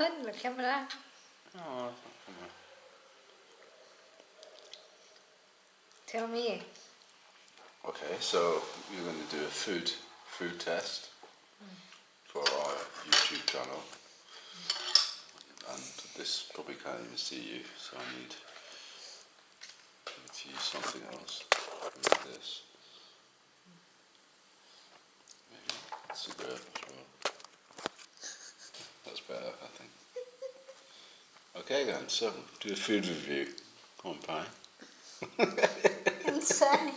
on the camera. Oh. Tell me. Okay, so you're going to do a food food test for our YouTube channel, and this probably can't even see you, so I need to use something else like this. Maybe cigarette as well. That's better, I think. Okay then, so do a food review. Come on, Pie. I'm.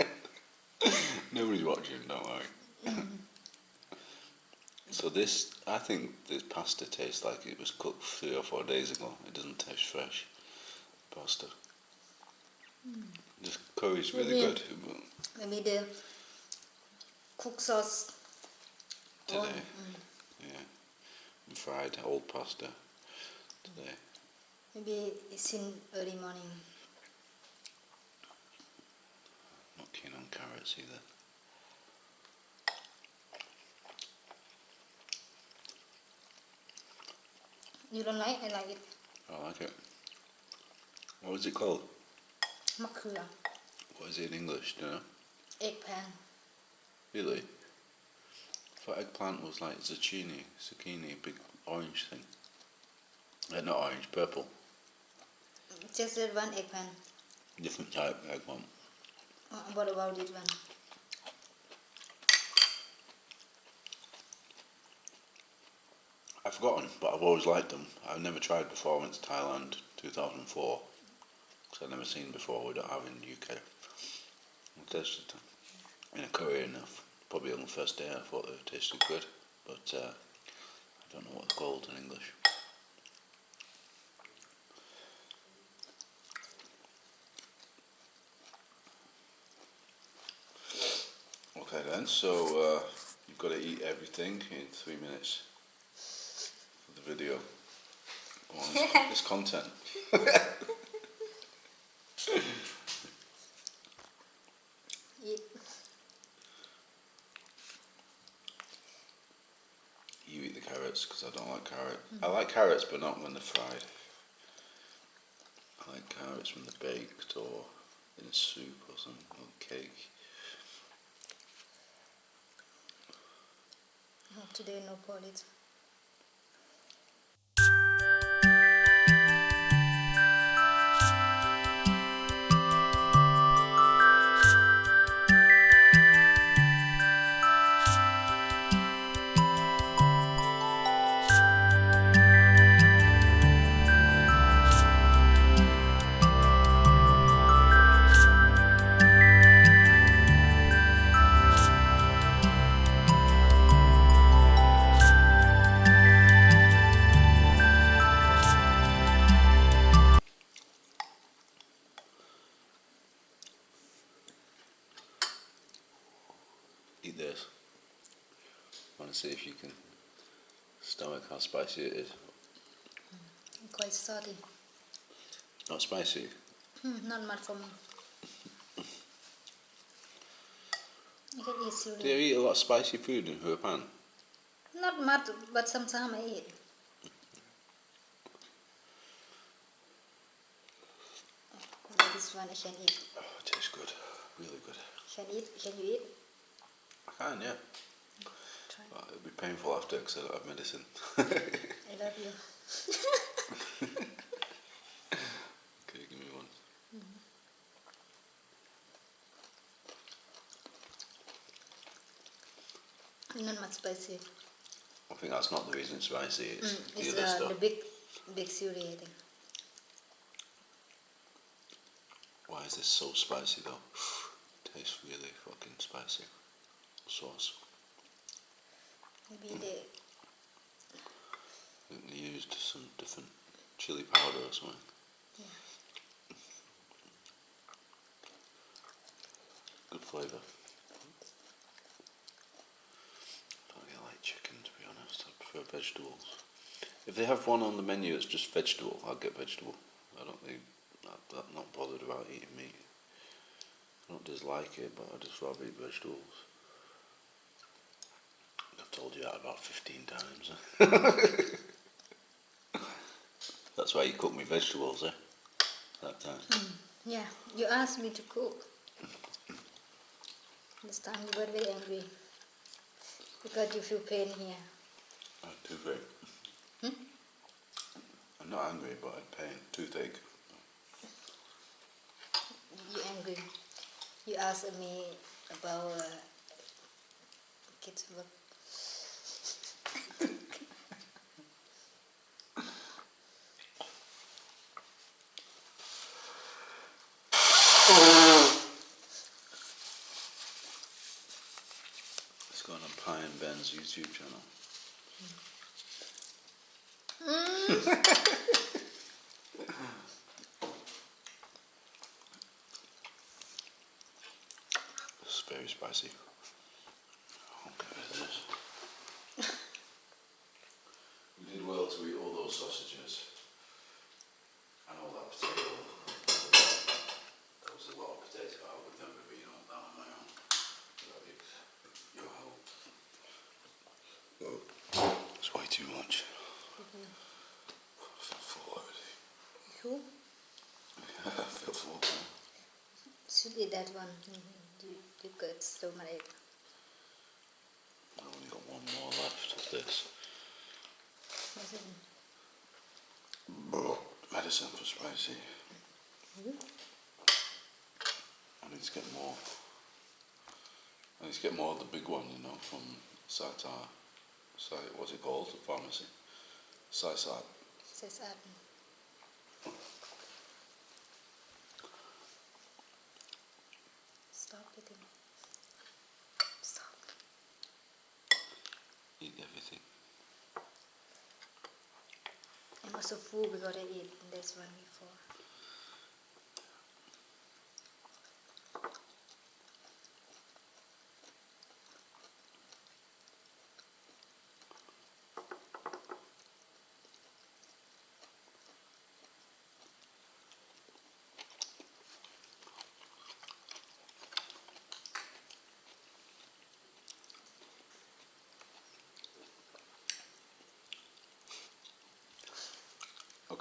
Nobody's watching, don't worry. Mm. so this, I think this pasta tastes like it was cooked three or four days ago. It doesn't taste fresh, pasta. Hmm. This curry's really Maybe- good Maybe the cook sauce. today. on- mm. Yeah, fried old pasta today. Maybe it's in early morning. Not keen on carrots either. You don't like? I like it. I like it. What is it called? Makura. What is it in English? Do you know? Eggplant. Really? Thought eggplant was like zucchini, zucchini, big orange thing. Uh, not orange, purple. Just that one eggplant. Different type eggplant. Uh, What about this one? I've forgotten, but I've always liked them. I've never tried before. I went to Thailand 2004 because I'd never seen before. We don't have in the UK. I tasted them in a curry enough. Probably on the first day I thought they tasted good, but uh, I don't know what they're called in English. Okay then, so uh, you've got to eat everything in three minutes for the video. It's, it's content. Eat. You eat the carrots because I don't like carrot. I like carrots, but not when they're fried. I like carrots when they're baked or in a soup or something, or cake. Today no polish. To see if you can stomach how spicy it is. Quite salty. Not spicy. Hmm, not much for me. You can Do you eat a lot of spicy food in Huapan? Not much, but sometimes I eat. This one I can eat. Oh, it tastes good. Really good. Can eat? Can you eat? I can, yeah. Try. But it'll be painful after because I don't have medicine. I love you. okay, give me one. Not much spicy. I think that's not the reason it's spicy, it's Mm, the it's other uh, stuff. the big, big cereal. I think. Why is this so spicy though? Tastes really fucking spicy. Sauce. Maybe they I think they used some different chili powder or something. Good flavour. don't really like chicken to be honest. I prefer vegetables. If they have one on the menu it's just vegetable, I'll get vegetable. I don't think I'm I'm not bothered about eating meat. I don't dislike it, but I just rather eat vegetables. I've told you that about 15 times. That's why you cook me vegetables, eh? That time. Yeah, you asked me to cook. This time you were very angry because you feel pain here. Uh, toothache. Hmm? I'm not angry, but I had pain. Toothache. You angry. You asked me about uh, kids work. It's gone on YouTube channel. It's very spicy. Okay, this. We did well to eat all those sausages and all that potato. That was a lot of potato. I would never have eaten all that on my own. Without your- your help. It's way too much. I feel full already. Who? I feel full. Should eat that one. You, you got so many. I've only got one more left of this. Medicine for spicy. Hmm? I need to get more. I need to get more of the big one, you know, from Satar. Site, what's it called? The pharmacy. Says that. Stop eating. Stop. Eat everything. I'm also full because I ate this one before.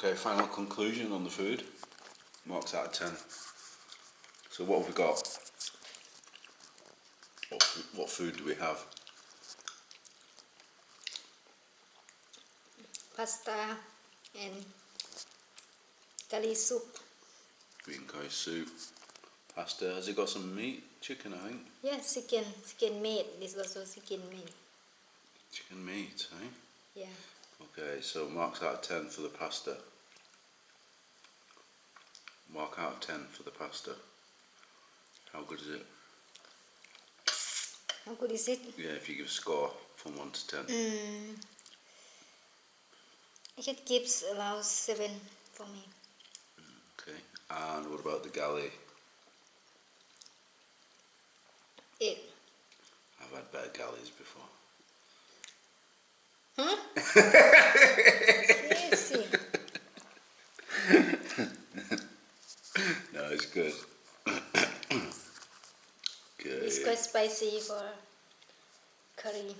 Okay, final conclusion on the food. Marks out of 10. So what have we got? What, what food do we have? Pasta and curry soup. Green curry soup. Pasta. Has it got some meat? Chicken, I think. Yes, chicken, chicken meat. This was also chicken meat. Chicken meat, eh? Yeah. Okay, so marks out of 10 for the pasta. Mark out of 10 for the pasta. How good is it? How good is it? Yeah, if you give a score from 1 to 10. Mm, I can give about seven for me. Okay. And what about the galley? Eight. I've had better galleys before. Huh? Crazy. No, it's good. It's okay. quite spicy for curry.